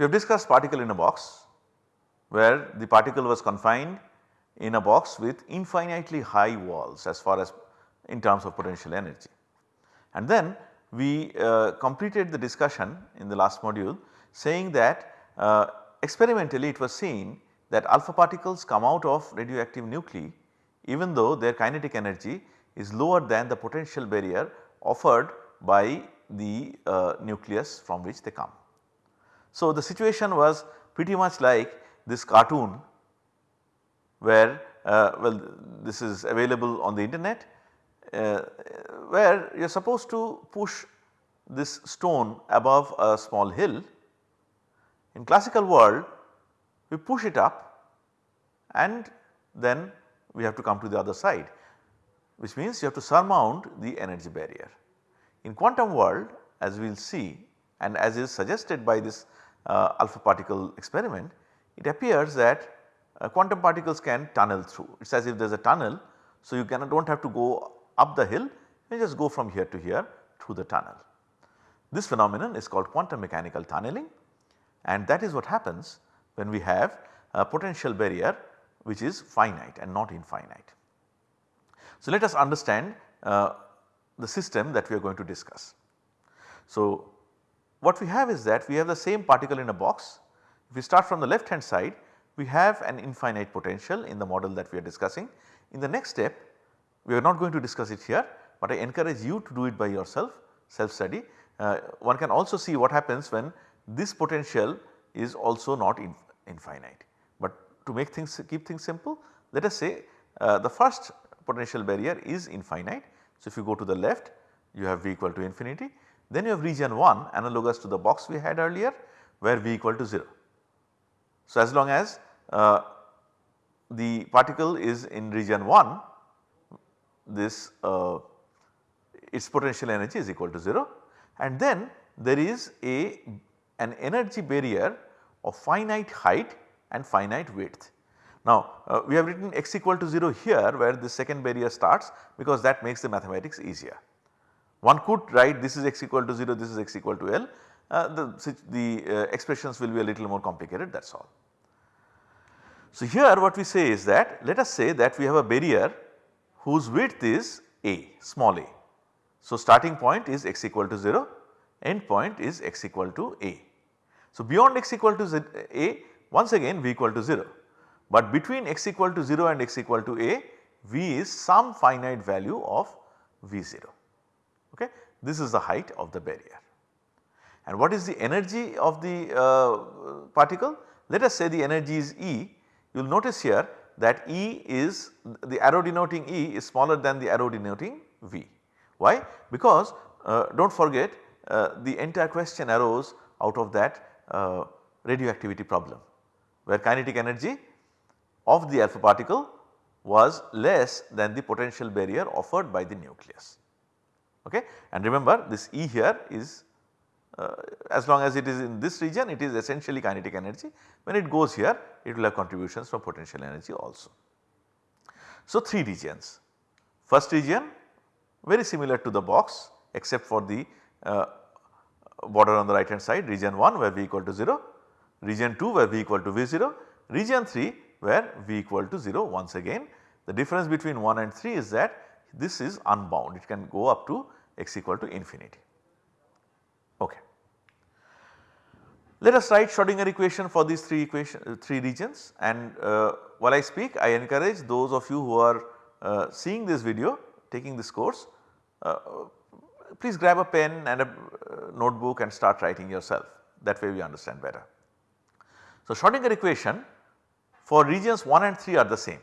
We have discussed particle in a box where the particle was confined in a box with infinitely high walls as far as in terms of potential energy. And then we uh, completed the discussion in the last module saying that uh, experimentally it was seen that alpha particles come out of radioactive nuclei even though their kinetic energy is lower than the potential barrier offered by the uh, nucleus from which they come. So, the situation was pretty much like this cartoon where uh, well this is available on the internet uh, where you are supposed to push this stone above a small hill. In classical world we push it up and then we have to come to the other side which means you have to surmount the energy barrier. In quantum world as we will see and as is suggested by this uh, alpha particle experiment it appears that uh, quantum particles can tunnel through it is as if there is a tunnel. So, you cannot do not have to go up the hill you just go from here to here through the tunnel. This phenomenon is called quantum mechanical tunneling and that is what happens when we have a potential barrier which is finite and not infinite. So, let us understand uh, the system that we are going to discuss. So, what we have is that we have the same particle in a box. If we start from the left hand side we have an infinite potential in the model that we are discussing. In the next step we are not going to discuss it here, but I encourage you to do it by yourself self study. Uh, one can also see what happens when this potential is also not in, infinite. But to make things keep things simple let us say uh, the first potential barrier is infinite. So, if you go to the left you have V equal to infinity then you have region 1 analogous to the box we had earlier where V equal to 0. So, as long as uh, the particle is in region 1 this uh, its potential energy is equal to 0 and then there is a an energy barrier of finite height and finite width. Now uh, we have written x equal to 0 here where the second barrier starts because that makes the mathematics easier. One could write this is x equal to 0, this is x equal to L, uh, the, the uh, expressions will be a little more complicated that is all. So here what we say is that let us say that we have a barrier whose width is a small a. So starting point is x equal to 0, end point is x equal to a. So beyond x equal to z, a once again v equal to 0, but between x equal to 0 and x equal to a v is some finite value of v0 okay. This is the height of the barrier. And what is the energy of the uh, particle? Let us say the energy is E, you will notice here that E is the arrow denoting E is smaller than the arrow denoting V. Why? Because uh, do not forget uh, the entire question arose out of that uh, radioactivity problem where kinetic energy of the alpha particle was less than the potential barrier offered by the nucleus. Okay? And remember this E here is uh, as long as it is in this region it is essentially kinetic energy when it goes here it will have contributions from potential energy also. So 3 regions first region very similar to the box except for the uh, border on the right hand side region 1 where V equal to 0, region 2 where V equal to V0, region 3 where V equal to 0 once again. The difference between 1 and 3 is that this is unbound it can go up to x equal to infinity. Okay. Let us write Schrodinger equation for these 3 equation uh, 3 regions and uh, while I speak I encourage those of you who are uh, seeing this video taking this course uh, please grab a pen and a uh, notebook and start writing yourself that way we understand better. So Schrodinger equation for regions 1 and 3 are the same.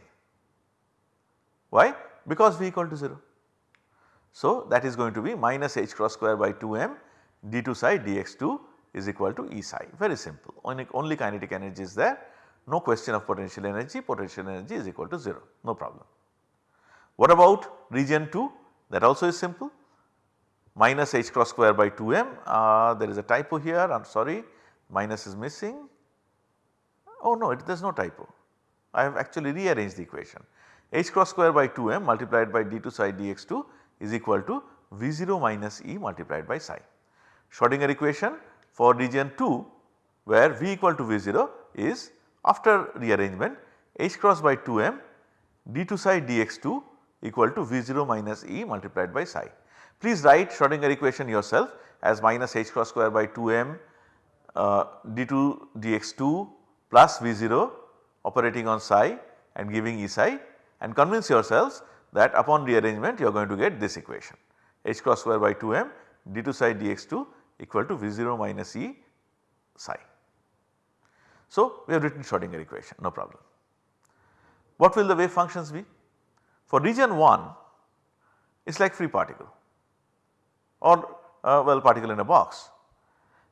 Why? Because V equal to 0. So that is going to be minus h cross square by 2m d2 psi dx2 is equal to E psi. Very simple. Only, only kinetic energy is there. No question of potential energy. Potential energy is equal to 0 no problem. What about region 2 that also is simple. Minus h cross square by 2m uh, there is a typo here. I am sorry. Minus is missing. Oh no it there is no typo. I have actually rearranged the equation h cross square by 2m multiplied by d2 psi dx2 is equal to v0 minus e multiplied by psi. Schrodinger equation for region 2 where V equal to V0 is after rearrangement h cross by 2m d2 psi dx2 equal to V0 minus E multiplied by psi. Please write Schrodinger equation yourself as minus h cross square by 2m uh, d2 dx2 plus V0 operating on psi and giving E psi and convince yourselves that upon rearrangement you are going to get this equation h cross square by 2m d2 psi dx2 equal to V0 minus E psi. So, we have written Schrodinger equation no problem. What will the wave functions be? For region 1 it is like free particle or uh, well particle in a box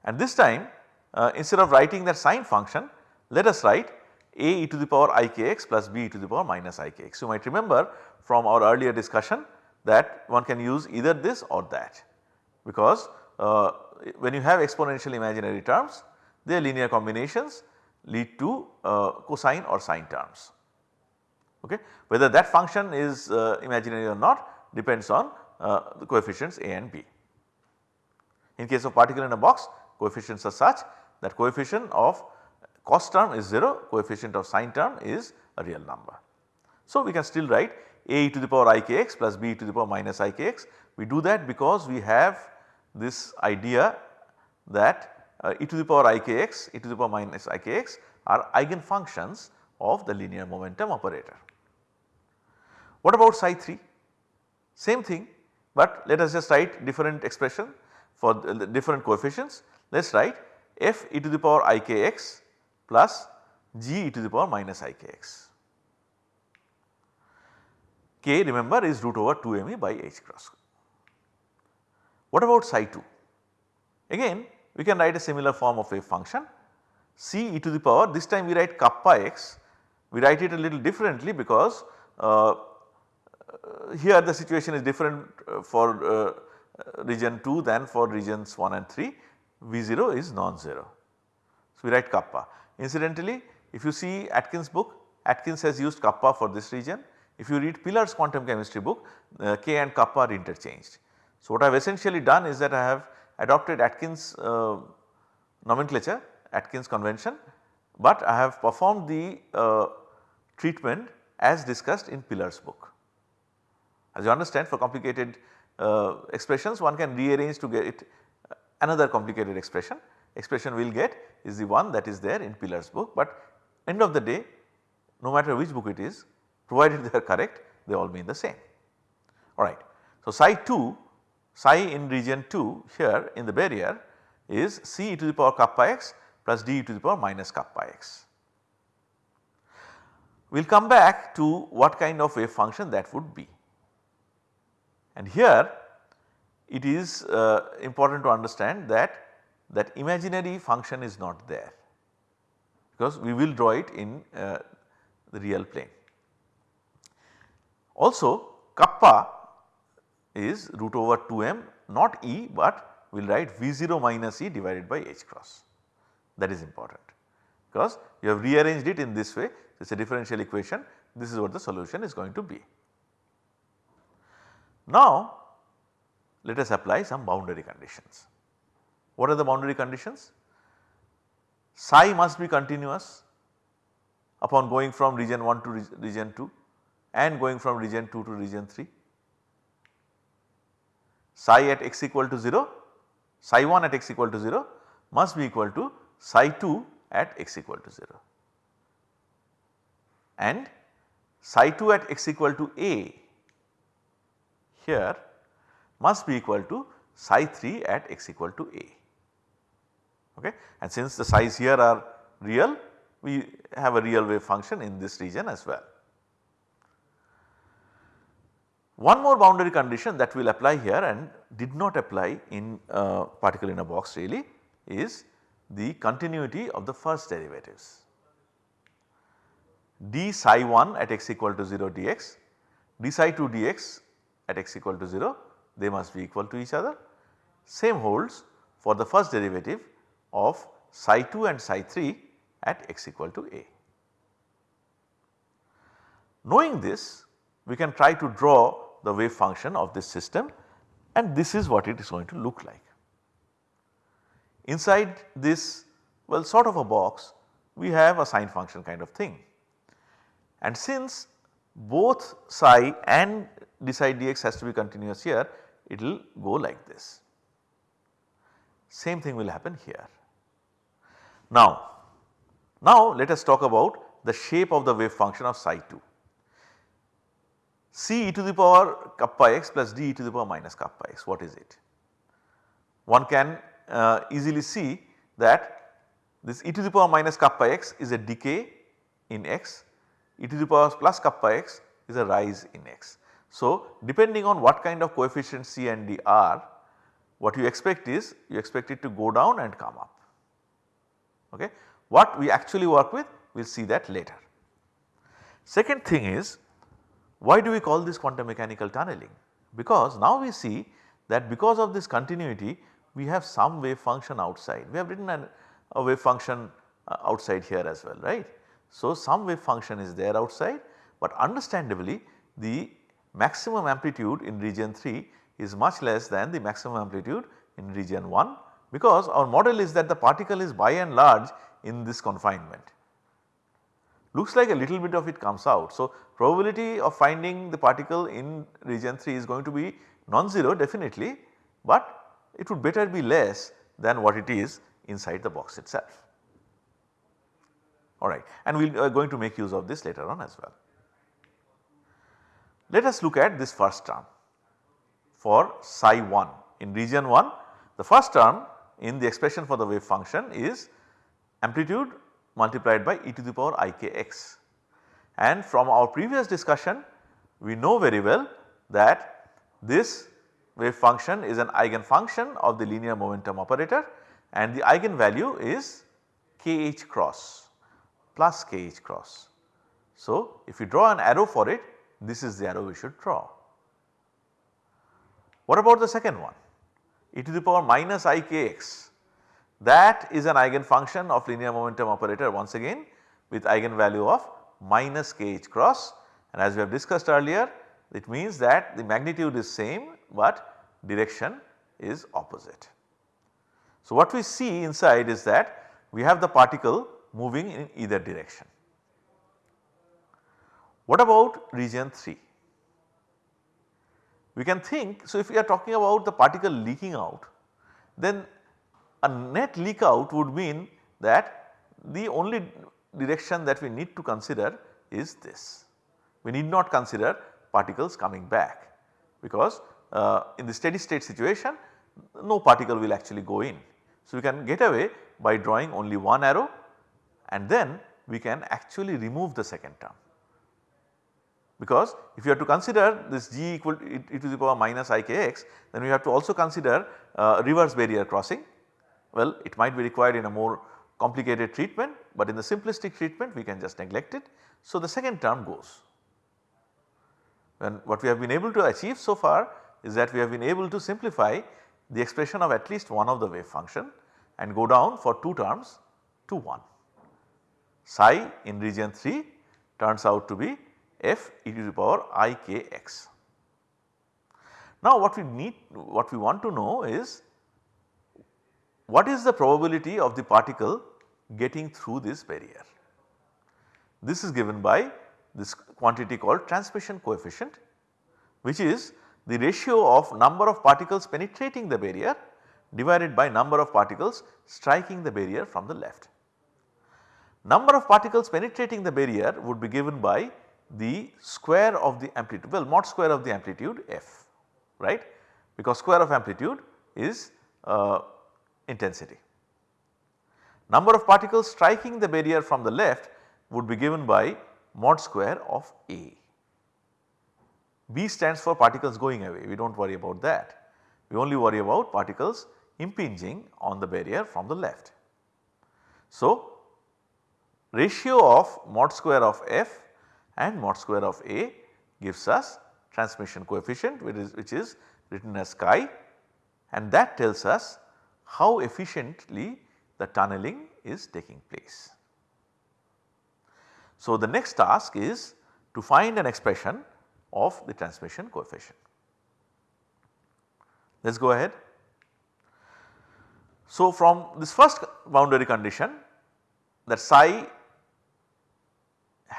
and this time uh, instead of writing that sine function let us write a e to the power ikx plus b e to the power minus ikx. You might remember from our earlier discussion that one can use either this or that because uh, when you have exponential imaginary terms their linear combinations lead to uh, cosine or sine terms. Okay. Whether that function is uh, imaginary or not depends on uh, the coefficients a and b. In case of particle in a box coefficients are such that coefficient of cos term is 0, coefficient of sine term is a real number. So, we can still write a e to the power ikx plus b e to the power minus ikx. We do that because we have this idea that uh, e to the power ikx, e to the power minus ikx are eigenfunctions of the linear momentum operator. What about psi 3? Same thing, but let us just write different expression for the different coefficients. Let us write f e to the power ikx plus g e to the power minus ikx. k remember is root over 2 me by h cross. What about psi 2? Again we can write a similar form of wave function c e to the power this time we write kappa x we write it a little differently because uh, here the situation is different uh, for uh, region 2 than for regions 1 and 3 V0 is non-zero. So, we write kappa incidentally if you see Atkins book Atkins has used kappa for this region if you read Pilar's quantum chemistry book uh, k and kappa are interchanged. So, what I have essentially done is that I have adopted Atkins uh, nomenclature Atkins convention, but I have performed the uh, treatment as discussed in Pilar's book. As you understand for complicated uh, expressions one can rearrange to get uh, another complicated expression. Expression will get is the one that is there in Pilar's book, but end of the day no matter which book it is provided they are correct they all mean the same. Alright. So, psi 2 psi in region 2 here in the barrier is c e to the power kappa x plus d e to the power minus kappa x. We will come back to what kind of wave function that would be. And here it is uh, important to understand that that imaginary function is not there because we will draw it in uh, the real plane. Also kappa is root over 2m not E but we will write V0 minus E divided by H cross that is important because you have rearranged it in this way it is a differential equation this is what the solution is going to be. Now let us apply some boundary conditions. What are the boundary conditions? Psi must be continuous upon going from region 1 to region 2 and going from region 2 to region 3 psi at x equal to 0, psi 1 at x equal to 0 must be equal to psi 2 at x equal to 0 and psi 2 at x equal to a here must be equal to psi 3 at x equal to a. Okay. And since the psis here are real we have a real wave function in this region as well. One more boundary condition that we will apply here and did not apply in uh, particle in a box really is the continuity of the first derivatives. d psi 1 at x equal to 0 dx, d psi 2 dx at x equal to 0 they must be equal to each other. Same holds for the first derivative of psi 2 and psi 3 at x equal to a. Knowing this we can try to draw the wave function of this system and this is what it is going to look like. Inside this well sort of a box we have a sine function kind of thing. And since both psi and d psi dx has to be continuous here it will go like this. Same thing will happen here. Now, now let us talk about the shape of the wave function of psi 2. C e to the power kappa x plus d e to the power minus kappa x what is it? One can uh, easily see that this e to the power minus kappa x is a decay in x, e to the power plus kappa x is a rise in x. So, depending on what kind of coefficient C and D are, what you expect is you expect it to go down and come up. Okay. What we actually work with we will see that later. Second thing is why do we call this quantum mechanical tunneling? Because now we see that because of this continuity we have some wave function outside. We have written an, a wave function uh, outside here as well right. So, some wave function is there outside but understandably the maximum amplitude in region 3 is much less than the maximum amplitude in region 1 because our model is that the particle is by and large in this confinement. Looks like a little bit of it comes out. So, probability of finding the particle in region 3 is going to be non-zero definitely, but it would better be less than what it is inside the box itself. Alright and we are uh, going to make use of this later on as well. Let us look at this first term for psi 1 in region 1 the first term in the expression for the wave function is amplitude multiplied by e to the power i k x and from our previous discussion we know very well that this wave function is an eigenfunction of the linear momentum operator and the eigenvalue is kh cross plus kh cross. So, if you draw an arrow for it this is the arrow we should draw. What about the second one? E to the power minus ikx that is an eigenfunction of linear momentum operator once again with eigenvalue of minus kh cross and as we have discussed earlier it means that the magnitude is same but direction is opposite. So, what we see inside is that we have the particle moving in either direction. What about region 3? We can think, so if we are talking about the particle leaking out, then a net leak out would mean that the only direction that we need to consider is this. We need not consider particles coming back because uh, in the steady state situation no particle will actually go in. So, we can get away by drawing only one arrow and then we can actually remove the second term because if you have to consider this g equal to e to the power minus i k x then we have to also consider uh, reverse barrier crossing. Well it might be required in a more complicated treatment but in the simplistic treatment we can just neglect it. So the second term goes and what we have been able to achieve so far is that we have been able to simplify the expression of at least one of the wave function and go down for 2 terms to 1. Psi in region 3 turns out to be f e to the power i k x. Now what we need what we want to know is what is the probability of the particle getting through this barrier. This is given by this quantity called transmission coefficient which is the ratio of number of particles penetrating the barrier divided by number of particles striking the barrier from the left. Number of particles penetrating the barrier would be given by the square of the amplitude well mod square of the amplitude f right because square of amplitude is uh, intensity. Number of particles striking the barrier from the left would be given by mod square of A. B stands for particles going away we do not worry about that we only worry about particles impinging on the barrier from the left. So, ratio of mod square of f and mod square of A gives us transmission coefficient which is, which is written as chi and that tells us how efficiently the tunneling is taking place. So, the next task is to find an expression of the transmission coefficient. Let us go ahead. So, from this first boundary condition that psi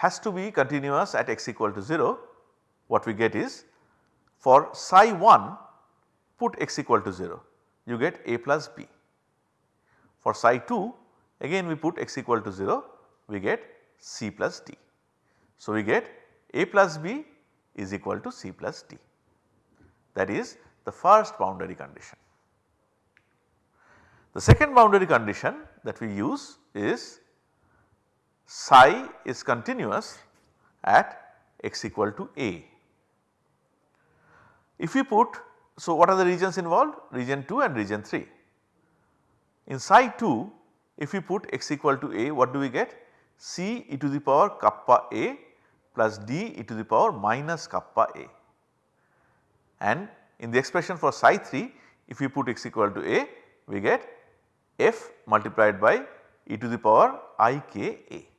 has to be continuous at x equal to 0 what we get is for psi 1 put x equal to 0 you get a plus b. For psi 2 again we put x equal to 0 we get c plus d. So, we get a plus b is equal to c plus d that is the first boundary condition. The second boundary condition that we use is psi is continuous at x equal to a. If we put, so what are the regions involved? Region 2 and region 3. In psi 2 if we put x equal to a what do we get? c e to the power kappa a plus d e to the power minus kappa a. And in the expression for psi 3 if we put x equal to a we get f multiplied by e to the power i k a.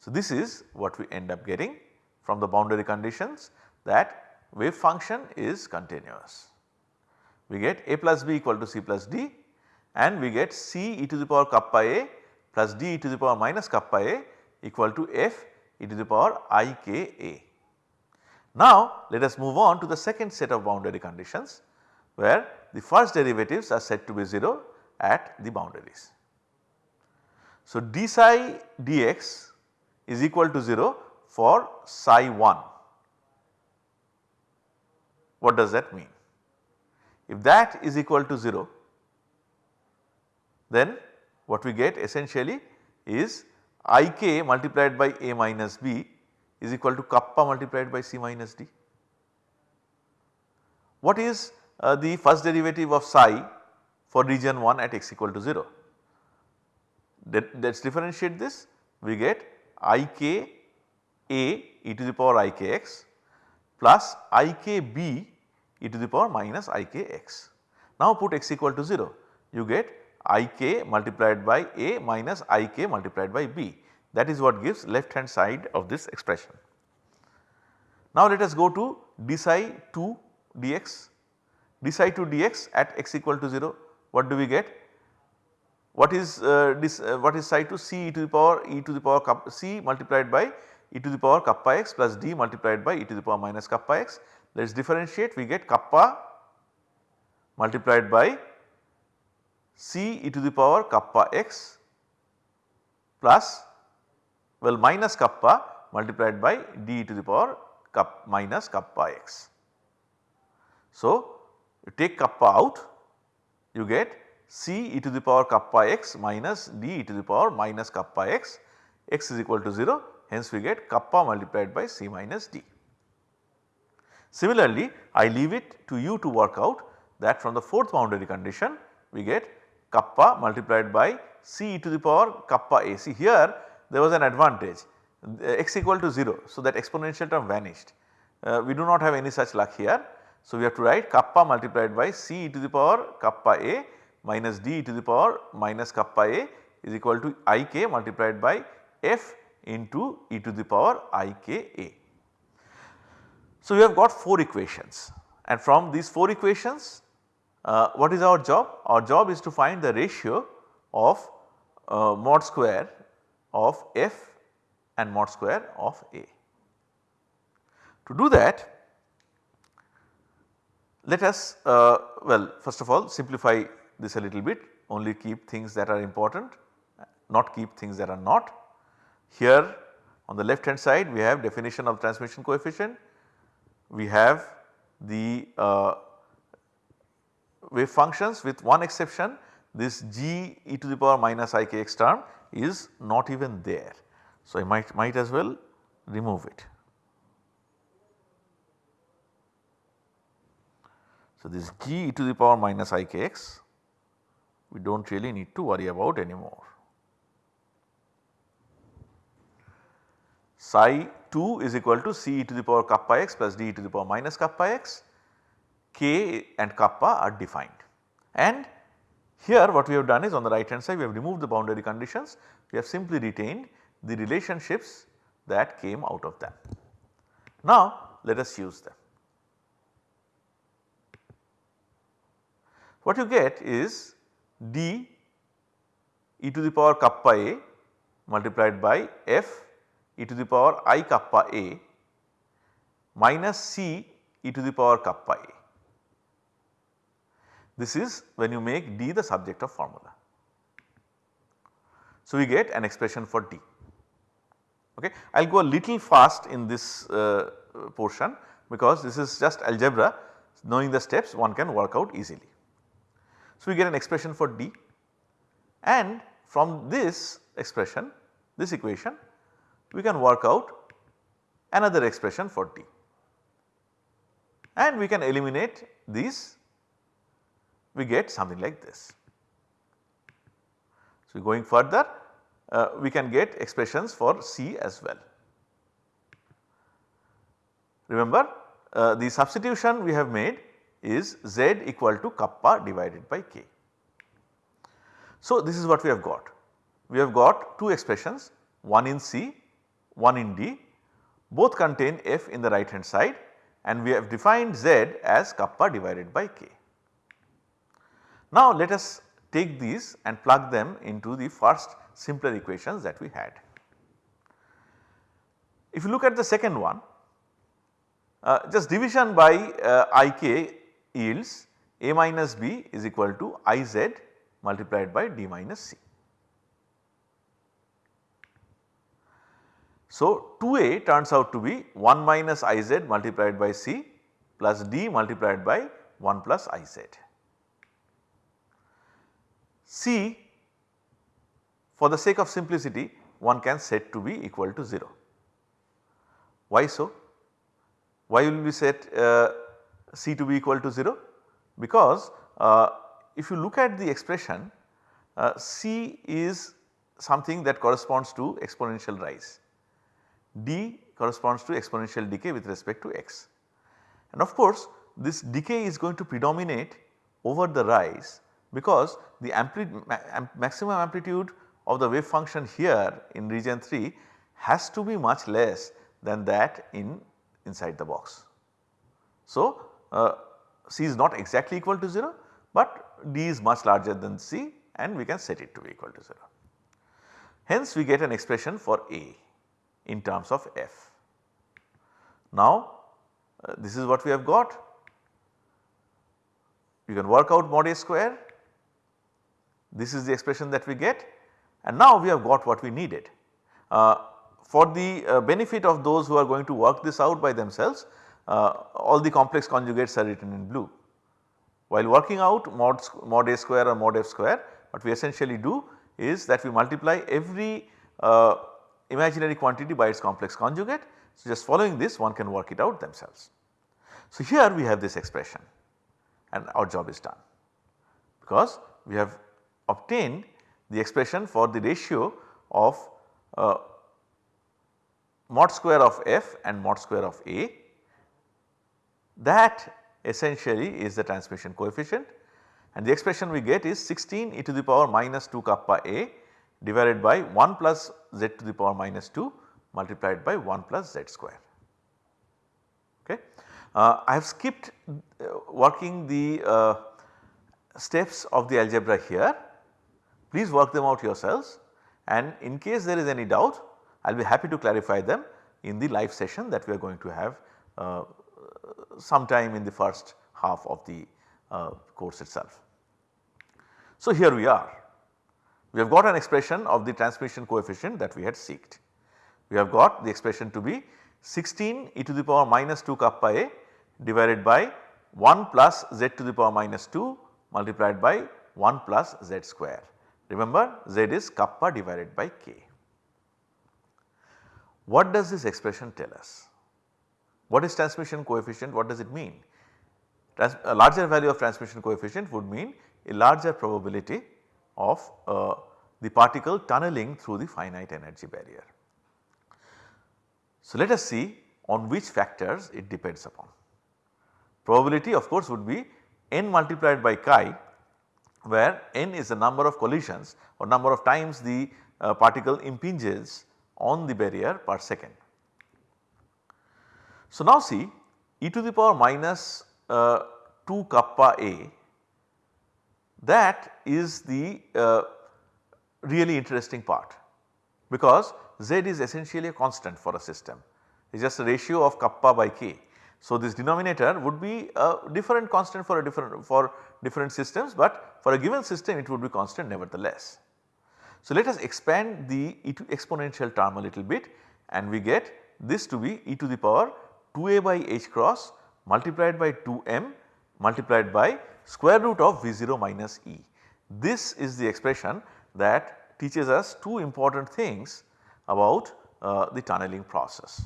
So, this is what we end up getting from the boundary conditions that wave function is continuous. We get a plus b equal to c plus d and we get c e to the power kappa a plus d e to the power minus kappa a equal to f e to the power i k a. Now let us move on to the second set of boundary conditions where the first derivatives are said to be 0 at the boundaries. So d psi dx is equal to 0 for psi 1. What does that mean? If that is equal to 0 then what we get essentially is ik multiplied by a minus b is equal to kappa multiplied by c minus d. What is uh, the first derivative of psi for region 1 at x equal to 0? Let us differentiate this we get i k a e to the power i k x plus i k b e to the power minus i k x. Now put x equal to 0 you get i k multiplied by a minus i k multiplied by b that is what gives left hand side of this expression. Now let us go to d psi 2 dx, d psi 2 dx at x equal to 0 what do we get what is uh, this uh, what is psi 2 c e to the power e to the power kappa c multiplied by e to the power kappa x plus d multiplied by e to the power minus kappa x. Let us differentiate we get kappa multiplied by c e to the power kappa x plus well minus kappa multiplied by d e to the power cup minus kappa x. So, you take kappa out you get c e to the power kappa x minus d e to the power minus kappa x, x is equal to 0 hence we get kappa multiplied by c minus d. Similarly, I leave it to you to work out that from the fourth boundary condition we get kappa multiplied by c e to the power kappa a. See here there was an advantage x equal to 0. So, that exponential term vanished. Uh, we do not have any such luck here. So, we have to write kappa multiplied by c e to the power kappa a minus d to the power minus kappa a is equal to i k multiplied by f into e to the power i k a. So, we have got 4 equations and from these 4 equations uh, what is our job? Our job is to find the ratio of uh, mod square of f and mod square of a. To do that let us uh, well first of all simplify this a little bit only keep things that are important not keep things that are not. Here on the left hand side we have definition of transmission coefficient, we have the uh, wave functions with one exception this g e to the power minus i k x term is not even there. So, I might, might as well remove it. So, this g e to the power minus i k x we do not really need to worry about anymore. Psi 2 is equal to c e to the power kappa x plus d e to the power minus kappa x, k and kappa are defined. And here what we have done is on the right hand side we have removed the boundary conditions, we have simply retained the relationships that came out of them. Now let us use them. What you get is d e to the power kappa a multiplied by f e to the power i kappa a minus c e to the power kappa a. This is when you make d the subject of formula. So, we get an expression for d. Okay. I will go a little fast in this uh, portion because this is just algebra knowing the steps one can work out easily. So, we get an expression for d and from this expression this equation we can work out another expression for d and we can eliminate these we get something like this. So, going further uh, we can get expressions for C as well. Remember uh, the substitution we have made is Z equal to kappa divided by K. So, this is what we have got. We have got two expressions one in C, one in D both contain F in the right hand side and we have defined Z as kappa divided by K. Now let us take these and plug them into the first simpler equations that we had. If you look at the second one, uh, just division by uh, Ik yields A minus B is equal to Iz multiplied by D minus C. So 2A turns out to be 1 minus Iz multiplied by C plus D multiplied by 1 plus Iz. C for the sake of simplicity one can set to be equal to 0. Why so? Why will we set uh, C to be equal to 0? Because uh, if you look at the expression uh, C is something that corresponds to exponential rise, D corresponds to exponential decay with respect to x. And of course this decay is going to predominate over the rise because the ma maximum amplitude of the wave function here in region 3 has to be much less than that in inside the box. So, C is not exactly equal to 0, but D is much larger than C and we can set it to be equal to 0. Hence we get an expression for A in terms of F. Now uh, this is what we have got. You can work out mod A square this is the expression that we get and now we have got what we needed. Uh, for the uh, benefit of those who are going to work this out by themselves, uh, all the complex conjugates are written in blue. While working out mod, mod a square or mod f square, what we essentially do is that we multiply every uh, imaginary quantity by its complex conjugate. So, just following this one can work it out themselves. So, here we have this expression and our job is done because we have obtained the expression for the ratio of uh, mod square of f and mod square of a that essentially is the transmission coefficient and the expression we get is 16 e to the power minus 2 kappa a divided by 1 plus z to the power minus 2 multiplied by 1 plus z square. Okay. Uh, I have skipped uh, working the uh, steps of the algebra here Please work them out yourselves and in case there is any doubt I will be happy to clarify them in the live session that we are going to have uh, sometime in the first half of the uh, course itself. So here we are. We have got an expression of the transmission coefficient that we had seeked. We have got the expression to be 16 e to the power minus 2 kappa a divided by 1 plus z to the power minus 2 multiplied by 1 plus z square. Remember Z is kappa divided by k. What does this expression tell us? What is transmission coefficient? What does it mean? Trans a larger value of transmission coefficient would mean a larger probability of uh, the particle tunneling through the finite energy barrier. So, let us see on which factors it depends upon. Probability of course would be n multiplied by chi where n is the number of collisions or number of times the uh, particle impinges on the barrier per second. So now see e to the power minus uh, 2 kappa a that is the uh, really interesting part because Z is essentially a constant for a system it is just a ratio of kappa by k. So, this denominator would be a different constant for a different for different systems, but for a given system it would be constant nevertheless. So, let us expand the e to exponential term a little bit and we get this to be e to the power 2a by h cross multiplied by 2m multiplied by square root of V0 minus e. This is the expression that teaches us two important things about uh, the tunneling process.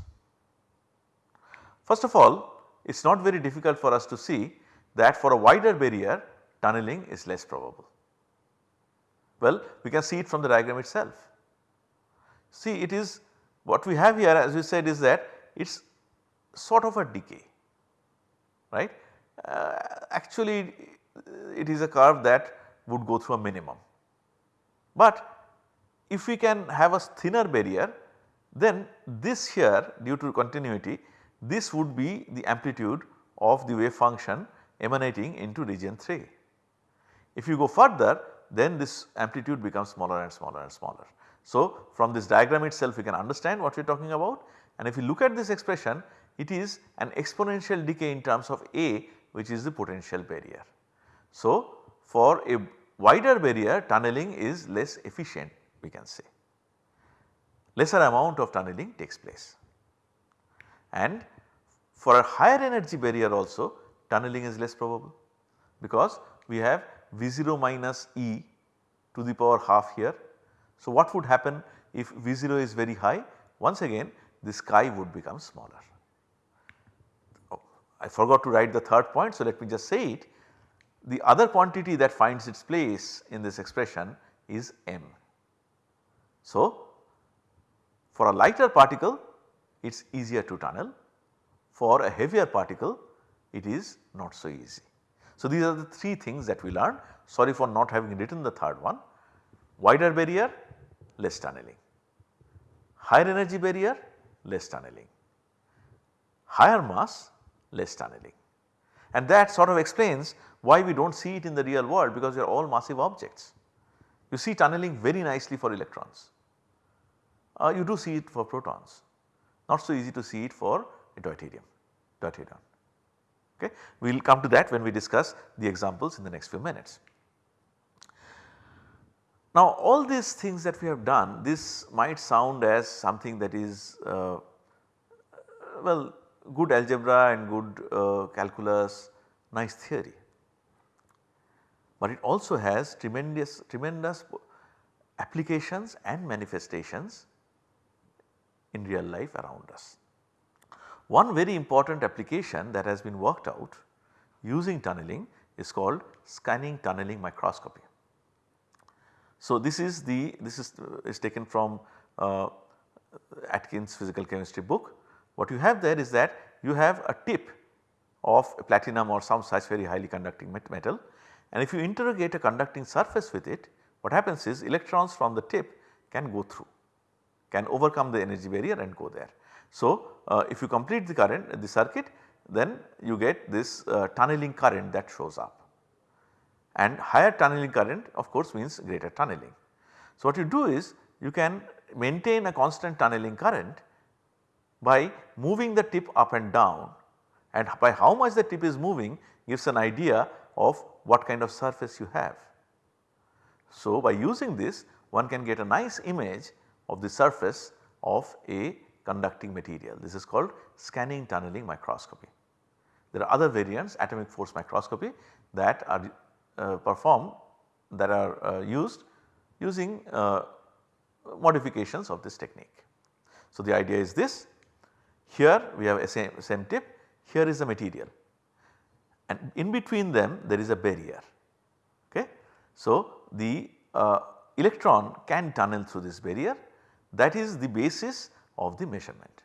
First of all it is not very difficult for us to see that for a wider barrier tunneling is less probable. Well we can see it from the diagram itself. See it is what we have here as we said is that it is sort of a decay right. Uh, actually it is a curve that would go through a minimum. But if we can have a thinner barrier then this here due to continuity this would be the amplitude of the wave function emanating into region 3. If you go further then this amplitude becomes smaller and smaller and smaller. So, from this diagram itself we can understand what we are talking about and if you look at this expression it is an exponential decay in terms of A which is the potential barrier. So, for a wider barrier tunneling is less efficient we can say lesser amount of tunneling takes place and for a higher energy barrier also tunneling is less probable because we have V0 minus E to the power half here. So, what would happen if V0 is very high? Once again the sky would become smaller. I forgot to write the third point. So, let me just say it. The other quantity that finds its place in this expression is m. So, for a lighter particle it is easier to tunnel for a heavier particle it is not so easy. So, these are the 3 things that we learned sorry for not having written the third one wider barrier less tunneling, higher energy barrier less tunneling, higher mass less tunneling and that sort of explains why we do not see it in the real world because they are all massive objects. You see tunneling very nicely for electrons, uh, you do see it for protons not so easy to see it for deuterium, deuterium. Okay. We will come to that when we discuss the examples in the next few minutes. Now all these things that we have done this might sound as something that is uh, well good algebra and good uh, calculus nice theory. But it also has tremendous tremendous applications and manifestations in real life around us. One very important application that has been worked out using tunneling is called scanning tunneling microscopy. So, this is the this is, is taken from uh, Atkins physical chemistry book. What you have there is that you have a tip of a platinum or some such very highly conducting metal and if you interrogate a conducting surface with it what happens is electrons from the tip can go through can overcome the energy barrier and go there. So, uh, if you complete the current the circuit then you get this uh, tunneling current that shows up and higher tunneling current of course means greater tunneling. So, what you do is you can maintain a constant tunneling current by moving the tip up and down and by how much the tip is moving gives an idea of what kind of surface you have. So, by using this one can get a nice image of the surface of a conducting material. This is called scanning tunneling microscopy. There are other variants atomic force microscopy that are uh, performed that are uh, used using uh, modifications of this technique. So, the idea is this here we have a same, same tip here is the material and in between them there is a barrier. Okay. So, the uh, electron can tunnel through this barrier that is the basis of the measurement.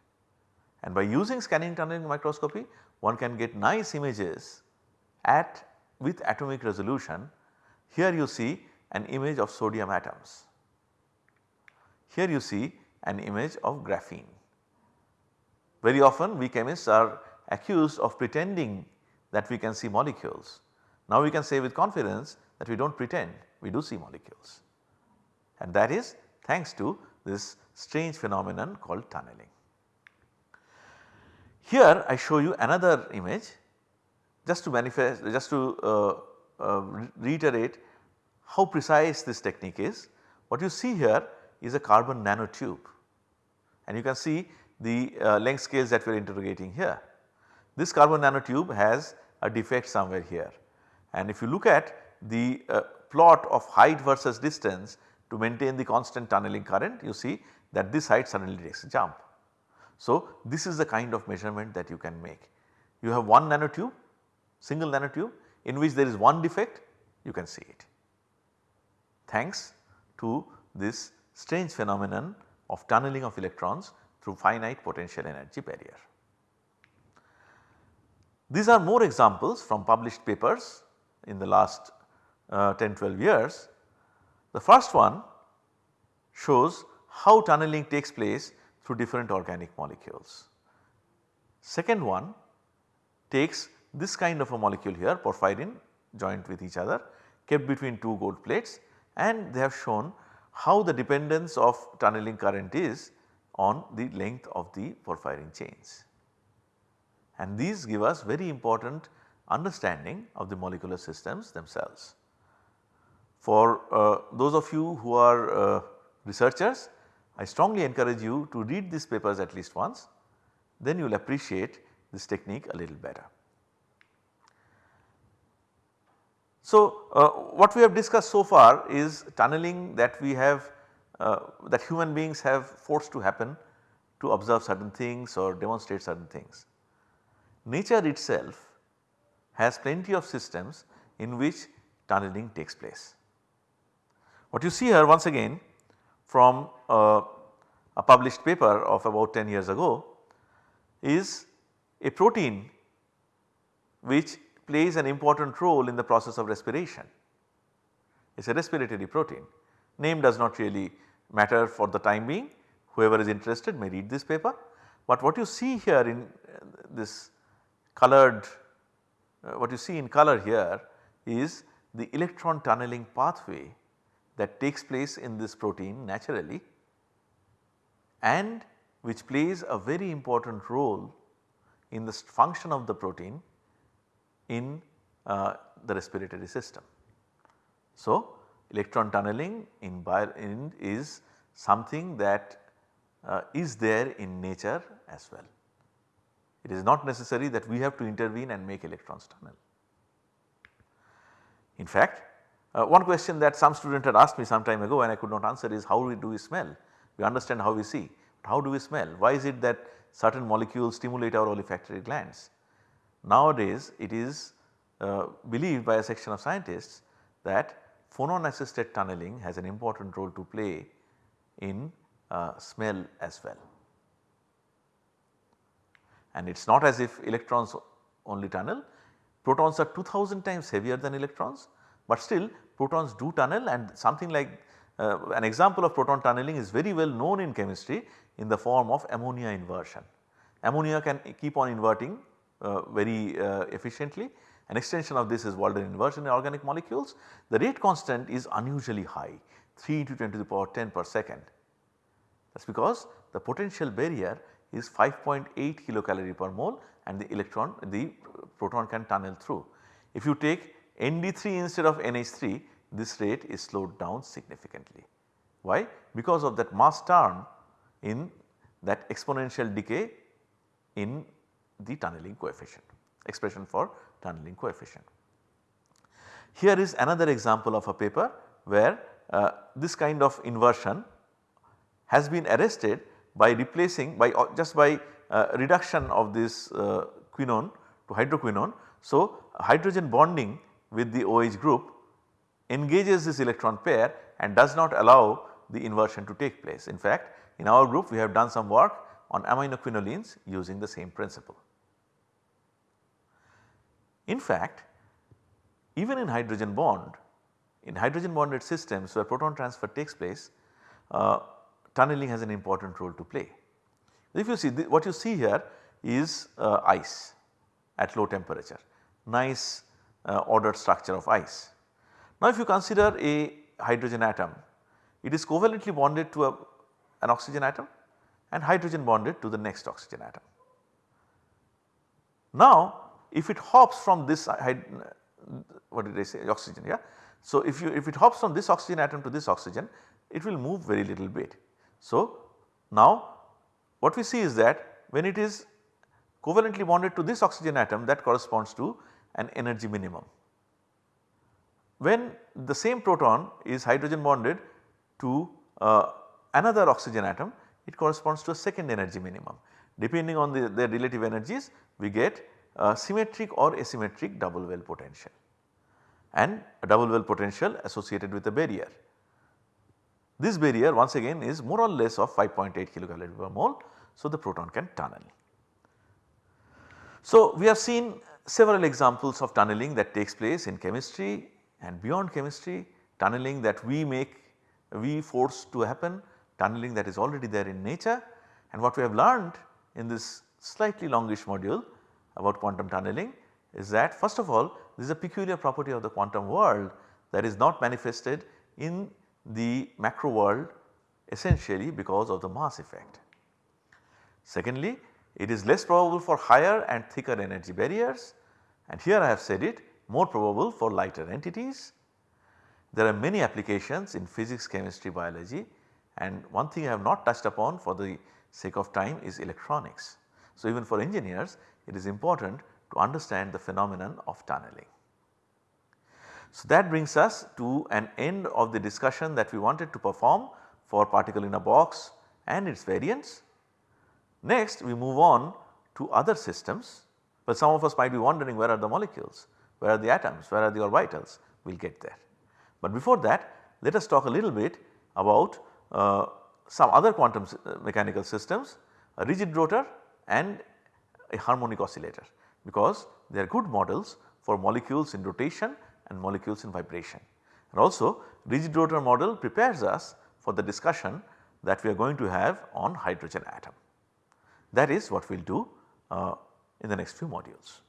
And by using scanning tunneling microscopy one can get nice images at with atomic resolution. Here you see an image of sodium atoms. Here you see an image of graphene. Very often we chemists are accused of pretending that we can see molecules. Now we can say with confidence that we do not pretend we do see molecules and that is thanks to this strange phenomenon called tunneling. Here I show you another image just to manifest just to uh, uh, reiterate how precise this technique is. What you see here is a carbon nanotube and you can see the uh, length scales that we are interrogating here. This carbon nanotube has a defect somewhere here and if you look at the uh, plot of height versus distance to maintain the constant tunneling current you see that this height suddenly takes a jump. So, this is the kind of measurement that you can make. You have one nanotube, single nanotube in which there is one defect you can see it thanks to this strange phenomenon of tunneling of electrons through finite potential energy barrier. These are more examples from published papers in the last uh, 10 12 years. The first one shows how tunneling takes place through different organic molecules. Second one takes this kind of a molecule here porphyrin joined with each other kept between two gold plates and they have shown how the dependence of tunneling current is on the length of the porphyrin chains. And these give us very important understanding of the molecular systems themselves. For uh, those of you who are uh, researchers I strongly encourage you to read these papers at least once then you will appreciate this technique a little better. So, uh, what we have discussed so far is tunneling that we have uh, that human beings have forced to happen to observe certain things or demonstrate certain things. Nature itself has plenty of systems in which tunneling takes place. What you see here once again from uh, a published paper of about 10 years ago is a protein which plays an important role in the process of respiration. It is a respiratory protein. Name does not really matter for the time being whoever is interested may read this paper. But what you see here in uh, this colored uh, what you see in color here is the electron tunneling pathway that takes place in this protein naturally and which plays a very important role in the function of the protein in uh, the respiratory system. So, electron tunneling in, in is something that uh, is there in nature as well. It is not necessary that we have to intervene and make electrons tunnel. In fact, uh, one question that some student had asked me some time ago and I could not answer is how we do we smell? We understand how we see, but how do we smell? Why is it that certain molecules stimulate our olfactory glands? Nowadays it is uh, believed by a section of scientists that phonon assisted tunneling has an important role to play in uh, smell as well. And it is not as if electrons only tunnel, protons are 2000 times heavier than electrons but still protons do tunnel and something like uh, an example of proton tunneling is very well known in chemistry in the form of ammonia inversion. Ammonia can keep on inverting uh, very uh, efficiently. An extension of this is Walden inversion in organic molecules. The rate constant is unusually high 3 to 10 to the power 10 per second. That is because the potential barrier is 5.8 kilocalorie per mole and the electron the proton can tunnel through. If you take ND3 instead of NH3 this rate is slowed down significantly. Why? Because of that mass turn in that exponential decay in the tunneling coefficient expression for tunneling coefficient. Here is another example of a paper where uh, this kind of inversion has been arrested by replacing by uh, just by uh, reduction of this uh, quinone to hydroquinone. So, hydrogen bonding with the OH group engages this electron pair and does not allow the inversion to take place. In fact, in our group we have done some work on aminoquinolines using the same principle. In fact, even in hydrogen bond, in hydrogen bonded systems where proton transfer takes place, uh, tunneling has an important role to play. If you see what you see here is uh, ice at low temperature, nice uh, ordered structure of ice. Now if you consider a hydrogen atom, it is covalently bonded to a, an oxygen atom and hydrogen bonded to the next oxygen atom. Now if it hops from this what did I say oxygen yeah. So if you if it hops from this oxygen atom to this oxygen it will move very little bit. So now what we see is that when it is covalently bonded to this oxygen atom that corresponds to an energy minimum. When the same proton is hydrogen bonded to uh, another oxygen atom it corresponds to a second energy minimum. Depending on the, their relative energies we get Uh, symmetric or asymmetric double well potential and a double well potential associated with a barrier. This barrier once again is more or less of 5.8 kilocalorie per mole. So, the proton can tunnel. So, we have seen several examples of tunneling that takes place in chemistry and beyond chemistry tunneling that we make we force to happen tunneling that is already there in nature and what we have learned in this slightly longish module about quantum tunneling is that first of all this is a peculiar property of the quantum world that is not manifested in the macro world essentially because of the mass effect. Secondly, it is less probable for higher and thicker energy barriers and here I have said it more probable for lighter entities. There are many applications in physics, chemistry, biology and one thing I have not touched upon for the sake of time is electronics. So, even for engineers it is important to understand the phenomenon of tunneling. So, that brings us to an end of the discussion that we wanted to perform for particle in a box and its variants. Next we move on to other systems, but some of us might be wondering where are the molecules, where are the atoms, where are the orbitals, we will get there. But before that let us talk a little bit about uh, some other quantum uh, mechanical systems, a rigid rotor and a harmonic oscillator because they are good models for molecules in rotation and molecules in vibration. And also rigid rotor model prepares us for the discussion that we are going to have on hydrogen atom. That is what we will do uh, in the next few modules.